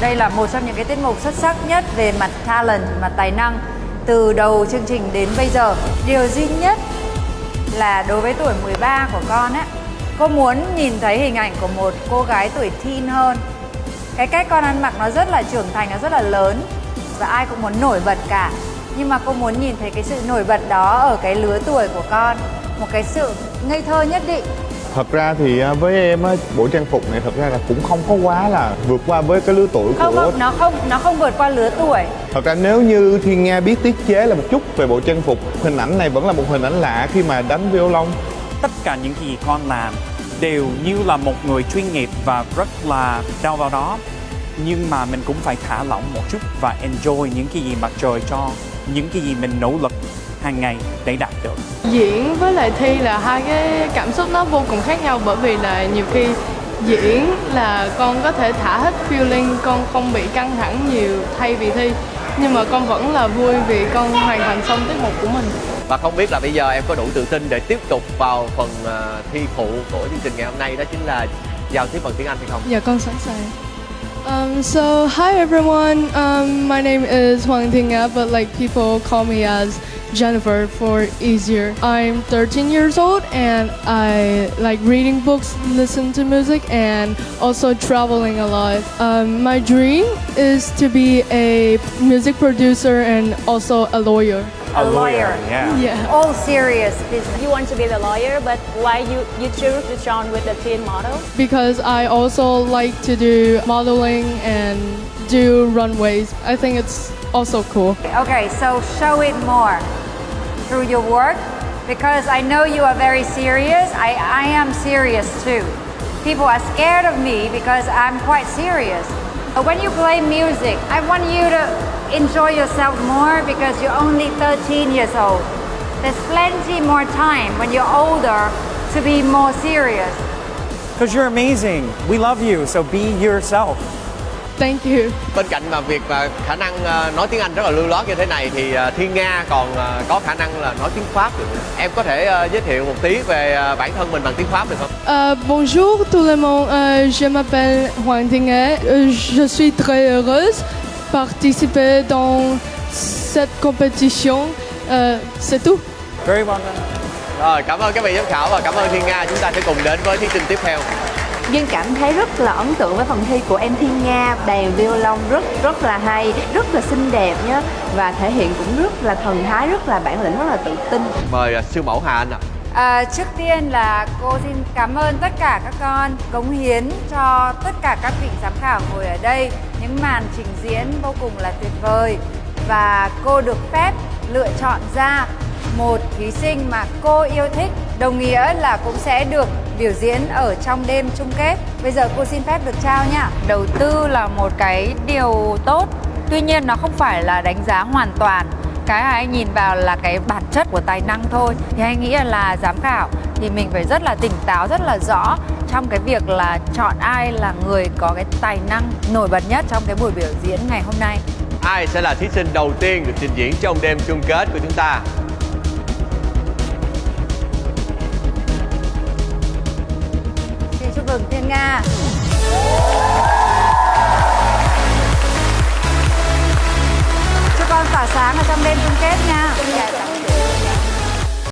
Đây là một trong những cái tiết mục xuất sắc nhất về mặt talent, mặt tài năng từ đầu chương trình đến bây giờ. Điều duy nhất là đối với tuổi 13 của con ấy, cô muốn nhìn thấy hình ảnh của một cô gái tuổi teen hơn. Cái cách con ăn mặc nó rất là trưởng thành, nó rất là lớn và ai cũng muốn nổi bật cả. Nhưng mà cô muốn nhìn thấy cái sự nổi bật đó ở cái lứa tuổi của con, một cái sự ngây thơ nhất định thật ra thì à, với em á bộ trang phục này thật ra là cũng không có quá là vượt qua với cái lứa tuổi không của không nó không nó không vượt qua lứa tuổi. Thật ra nếu như thiên nga biết tiết chế là một chút về bộ trang phục hình ảnh này vẫn là một hình ảnh lạ khi mà đánh violon tất cả những gì con làm đều như là một người chuyên nghiệp và rất là đau vào đó. Nhưng mà mình cũng phải thả lỏng một chút và enjoy những cái gì mặt trời cho những cái gì mình nỗ lực hàng ngày để đạt được diễn với lại thi là hai cái cảm xúc nó vô cùng khác nhau bởi vì là nhiều khi diễn là con có thể thả hết feeling con không bị căng thẳng nhiều thay vì thi nhưng mà con vẫn là vui vì con hoàn thành xong tiết mục của mình và không biết là bây giờ em có đủ tự tin để tiếp tục vào phần uh, thi phụ của chương trình ngày hôm nay đó chính là giao tiếp bằng tiếng Anh hay không? Dạ con sẵn sàng. Um, so hi everyone. Um, my name is Hoàng Thị Nga, but like people call me as Jennifer for easier. I'm 13 years old and I like reading books, listen to music, and also traveling a lot. Um, my dream is to be a music producer and also a lawyer. A, a lawyer. Yeah. Yeah. All serious business. You want to be the lawyer, but why you, you choose to join with the teen model? Because I also like to do modeling and do runways. I think it's also cool. Okay, so show it more through your work because I know you are very serious. I, I am serious too. People are scared of me because I'm quite serious. But when you play music, I want you to enjoy yourself more because you're only 13 years old. There's plenty more time when you're older to be more serious. Because you're amazing. We love you, so be yourself. Thank you. Bên cạnh mà việc mà khả năng uh, nói tiếng Anh rất là lưu loát như thế này thì uh, Thiên Nga còn uh, có khả năng là nói tiếng Pháp được. Em có thể giới thiệu một tí về bản thân mình bằng tiếng Pháp được không? Uh, bonjour tout le monde, uh, je m'appelle Hoàng Thị Nga. Uh, je suis très heureuse participer dans cette compétition. Uh, C'est tout. Very well done. Rồi, cảm ơn các vị giám khảo và cảm ơn Thiên Nga. Chúng ta sẽ cùng đến với thí sinh tiếp theo. Duyên cảm thấy rất là ấn tượng với phần thi của em Thiên Nga. Đàn violon rất rất là hay, rất là xinh đẹp nhé Và thể hiện cũng rất là thần thái, rất là bản lĩnh, rất là tự tin. Mời uh, siêu mẫu Hà Anh ạ. À, trước tiên là cô xin cảm ơn tất cả các con cống hiến cho tất cả các vị giám khảo ngồi ở đây. Những màn trình diễn vô cùng là tuyệt vời. Và cô được phép lựa chọn ra một thí sinh mà cô yêu thích đồng nghĩa là cũng sẽ được biểu diễn ở trong đêm chung kết. Bây giờ cô xin phép được trao nhá đầu tư là một cái điều tốt tuy nhiên nó không phải là đánh giá hoàn toàn. Cái hãy nhìn vào là cái bản chất của tài năng thôi. Thì hãy nghĩ là giám khảo thì mình phải rất là tỉnh táo rất là rõ trong cái việc là chọn ai là người có cái tài năng nổi bật nhất trong cái buổi biểu diễn ngày hôm nay. Ai sẽ là thí sinh đầu tiên được trình diễn trong đêm chung kết của chúng ta Vâng, Phường thiên nga. Chúc con tỏa sáng ở trong đêm chung kết nha